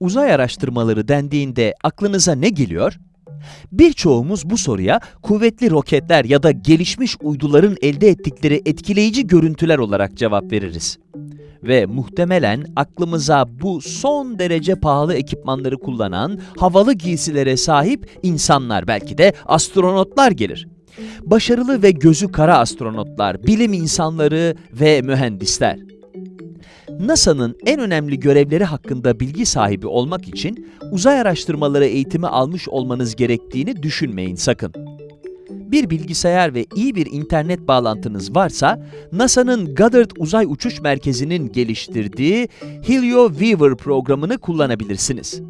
Uzay araştırmaları dendiğinde aklınıza ne geliyor? Birçoğumuz bu soruya kuvvetli roketler ya da gelişmiş uyduların elde ettikleri etkileyici görüntüler olarak cevap veririz. Ve muhtemelen aklımıza bu son derece pahalı ekipmanları kullanan, havalı giysilere sahip insanlar belki de astronotlar gelir. Başarılı ve gözü kara astronotlar, bilim insanları ve mühendisler. NASA'nın en önemli görevleri hakkında bilgi sahibi olmak için uzay araştırmaları eğitimi almış olmanız gerektiğini düşünmeyin sakın. Bir bilgisayar ve iyi bir internet bağlantınız varsa, NASA'nın Goddard Uzay Uçuş Merkezi'nin geliştirdiği Helio Weaver programını kullanabilirsiniz.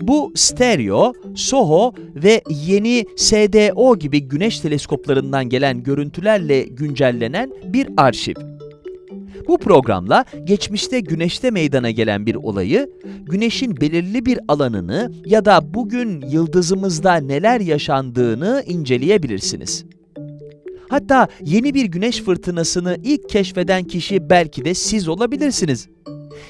Bu stereo, SOHO ve yeni SDO gibi güneş teleskoplarından gelen görüntülerle güncellenen bir arşiv. Bu programla geçmişte güneşte meydana gelen bir olayı, güneşin belirli bir alanını ya da bugün yıldızımızda neler yaşandığını inceleyebilirsiniz. Hatta yeni bir güneş fırtınasını ilk keşfeden kişi belki de siz olabilirsiniz.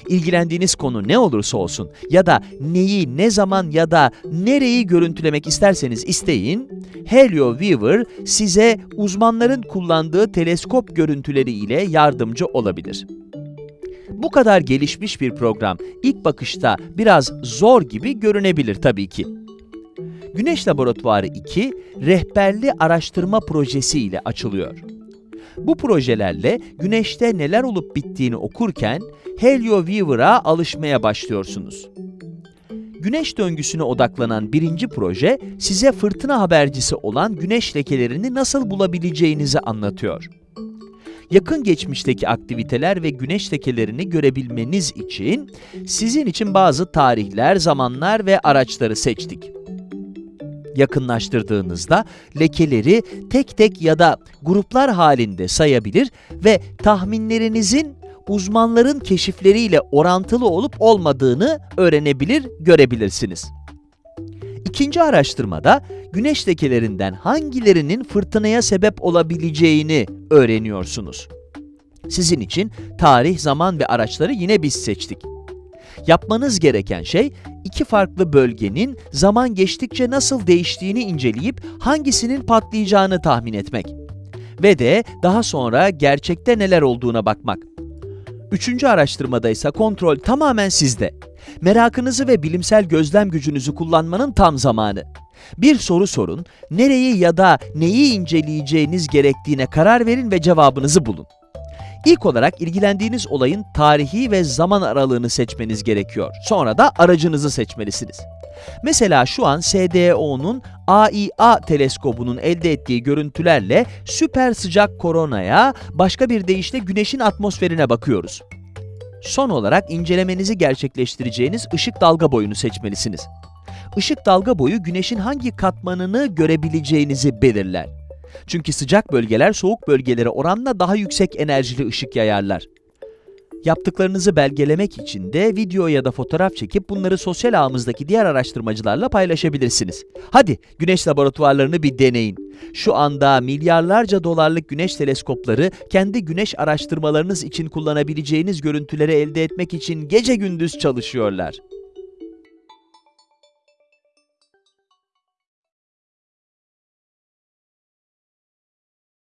İlgilendiğiniz konu ne olursa olsun ya da neyi, ne zaman ya da nereyi görüntülemek isterseniz isteyin, Helio Weaver size uzmanların kullandığı teleskop görüntüleri ile yardımcı olabilir. Bu kadar gelişmiş bir program ilk bakışta biraz zor gibi görünebilir tabii ki. Güneş Laboratuvarı 2, rehberli araştırma projesi ile açılıyor. Bu projelerle güneşte neler olup bittiğini okurken Helio Weaver'a alışmaya başlıyorsunuz. Güneş döngüsüne odaklanan birinci proje, size fırtına habercisi olan güneş lekelerini nasıl bulabileceğinizi anlatıyor. Yakın geçmişteki aktiviteler ve güneş lekelerini görebilmeniz için sizin için bazı tarihler, zamanlar ve araçları seçtik yakınlaştırdığınızda lekeleri tek tek ya da gruplar halinde sayabilir ve tahminlerinizin uzmanların keşifleriyle orantılı olup olmadığını öğrenebilir, görebilirsiniz. İkinci araştırmada güneş lekelerinden hangilerinin fırtınaya sebep olabileceğini öğreniyorsunuz. Sizin için tarih, zaman ve araçları yine biz seçtik. Yapmanız gereken şey, iki farklı bölgenin zaman geçtikçe nasıl değiştiğini inceleyip hangisinin patlayacağını tahmin etmek. Ve de daha sonra gerçekte neler olduğuna bakmak. Üçüncü araştırmada ise kontrol tamamen sizde. Merakınızı ve bilimsel gözlem gücünüzü kullanmanın tam zamanı. Bir soru sorun, nereyi ya da neyi inceleyeceğiniz gerektiğine karar verin ve cevabınızı bulun. İlk olarak ilgilendiğiniz olayın tarihi ve zaman aralığını seçmeniz gerekiyor. Sonra da aracınızı seçmelisiniz. Mesela şu an SDO'nun AIA teleskobunun elde ettiği görüntülerle süper sıcak koronaya, başka bir deyişle güneşin atmosferine bakıyoruz. Son olarak incelemenizi gerçekleştireceğiniz ışık dalga boyunu seçmelisiniz. Işık dalga boyu güneşin hangi katmanını görebileceğinizi belirler. Çünkü sıcak bölgeler soğuk bölgelere oranla daha yüksek enerjili ışık yayarlar. Yaptıklarınızı belgelemek için de video ya da fotoğraf çekip bunları sosyal ağımızdaki diğer araştırmacılarla paylaşabilirsiniz. Hadi güneş laboratuvarlarını bir deneyin. Şu anda milyarlarca dolarlık güneş teleskopları kendi güneş araştırmalarınız için kullanabileceğiniz görüntüleri elde etmek için gece gündüz çalışıyorlar.